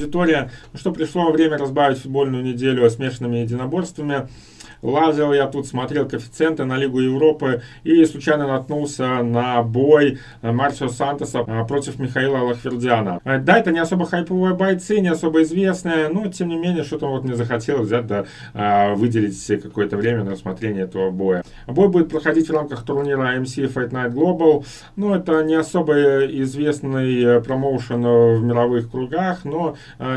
аудитория. Ну что, пришло время разбавить футбольную неделю смешанными единоборствами. Лазил я тут, смотрел коэффициенты на Лигу Европы и случайно наткнулся на бой Марсио Сантоса а, против Михаила Лахвердиана. А, да, это не особо хайповые бойцы, не особо известные, но тем не менее, что-то вот мне захотелось взять, да, выделить какое-то время на рассмотрение этого боя. Бой будет проходить в рамках турнира MC Fight Night Global. Ну, это не особо известный э, промоушен в мировых кругах, но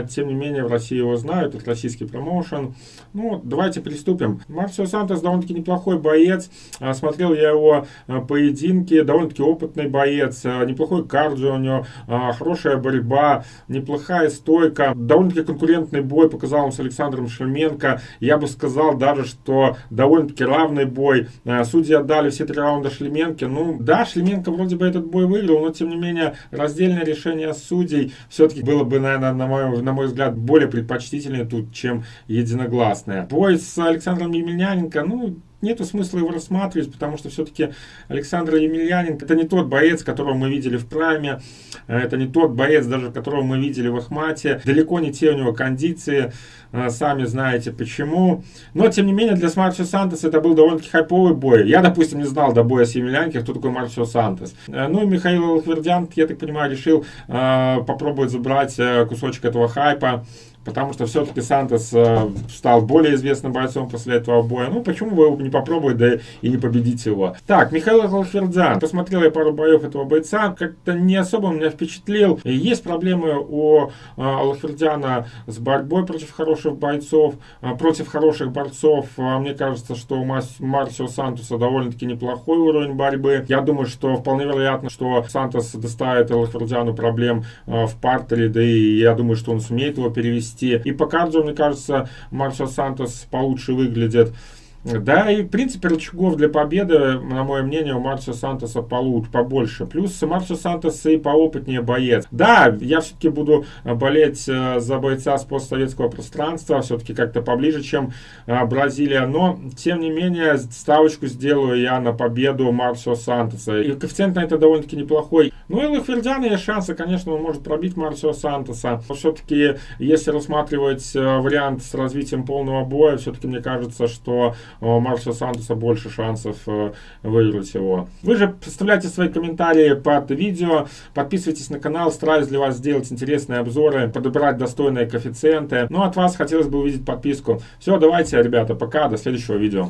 тем не менее в России его знают, это российский промоушен. Ну, давайте приступим. Марсио Сантос довольно-таки неплохой боец. А, смотрел я его а, поединки, довольно-таки опытный боец, а, неплохой кардио у него, хорошая борьба, неплохая стойка, довольно-таки конкурентный бой показал он с Александром Шельменко. Я бы сказал даже, что довольно-таки равный бой. Судьи отдали все три раунда Шлеменке. Ну, да, Шлеменко вроде бы этот бой выиграл, но тем не менее раздельное решение судей все-таки было бы, наверное, на мой, на мой взгляд, более предпочтительнее тут, чем единогласное. Бой с Александром Емельяненко, ну, нету смысла его рассматривать, потому что все-таки Александр Емельяненко это не тот боец, которого мы видели в прайме, это не тот боец, даже которого мы видели в Ахмате, далеко не те у него кондиции, а, сами знаете почему. Но, тем не менее, для Марсио Сантос это был довольно-таки хайповый бой. Я, допустим, не знал до боя с Емельяненко, кто такой Марсио Сантос. Э, ну и Михаил Лахвердян, я так понимаю, решил э, попробовать забрать э, кусочек этого хайпа потому что все-таки Сантос э, стал более известным бойцом после этого боя. Ну, почему бы не попробовать, да и не победить его. Так, Михаил Алфердзян. Посмотрел я пару боев этого бойца, как-то не особо меня впечатлил. Есть проблемы у э, с борьбой против хороших бойцов, э, против хороших борцов. Э, мне кажется, что у Мас Марсио Сантоса довольно-таки неплохой уровень борьбы. Я думаю, что вполне вероятно, что Сантос доставит Алфердзяну проблем э, в партере, да и я думаю, что он сумеет его перевести вести. И по кардио, мне кажется, Маршал Сантос получше выглядит. Да, и в принципе рычагов для победы, на мое мнение, у Марсио Сантоса получше, побольше. Плюс Марсио Сантос и поопытнее боец. Да, я все-таки буду болеть э, за бойца с постсоветского пространства, все-таки как-то поближе, чем э, Бразилия. Но, тем не менее, ставочку сделаю я на победу Марсио Сантоса. И коэффициент на это довольно-таки неплохой. Ну и Лафердяна есть шансы, конечно, он может пробить Марсио Сантоса. Но все-таки, если рассматривать э, вариант с развитием полного боя, все-таки мне кажется, что у Марса Сантоса больше шансов э, выиграть его. Вы же представляйте свои комментарии под видео, подписывайтесь на канал, стараюсь для вас сделать интересные обзоры, подобрать достойные коэффициенты. Ну, от вас хотелось бы увидеть подписку. Все, давайте, ребята, пока, до следующего видео.